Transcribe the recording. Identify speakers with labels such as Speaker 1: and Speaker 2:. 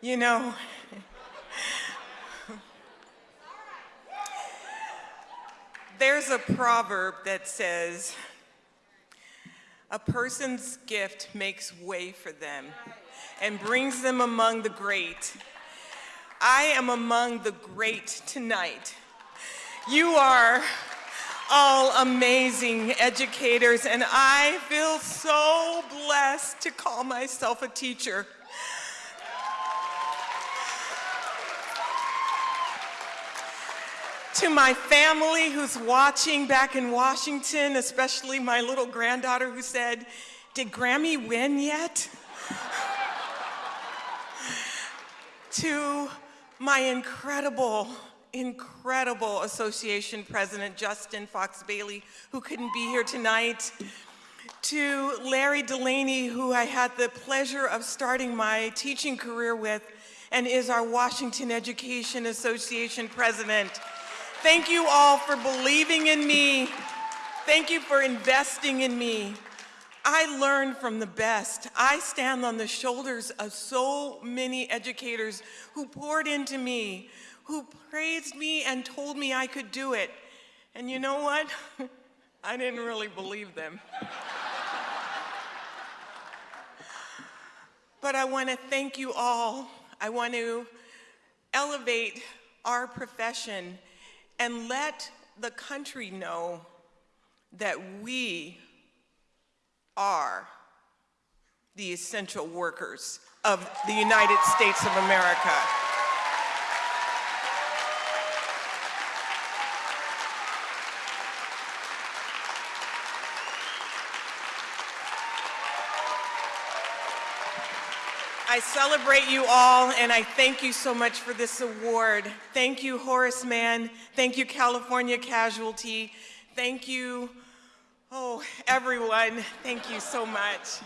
Speaker 1: You know, there's a proverb that says, a person's gift makes way for them and brings them among the great. I am among the great tonight. You are all amazing educators, and I feel so blessed to call myself a teacher. To my family who's watching back in Washington, especially my little granddaughter who said, did Grammy win yet? to my incredible, incredible association president, Justin Fox Bailey, who couldn't be here tonight. To Larry Delaney, who I had the pleasure of starting my teaching career with and is our Washington Education Association president. Thank you all for believing in me. Thank you for investing in me. I learned from the best. I stand on the shoulders of so many educators who poured into me, who praised me and told me I could do it. And you know what? I didn't really believe them. but I want to thank you all. I want to elevate our profession and let the country know that we are the essential workers of the United States of America. I celebrate you all and I thank you so much for this award. Thank you, Horace Mann. Thank you, California Casualty. Thank you, oh, everyone. Thank you so much.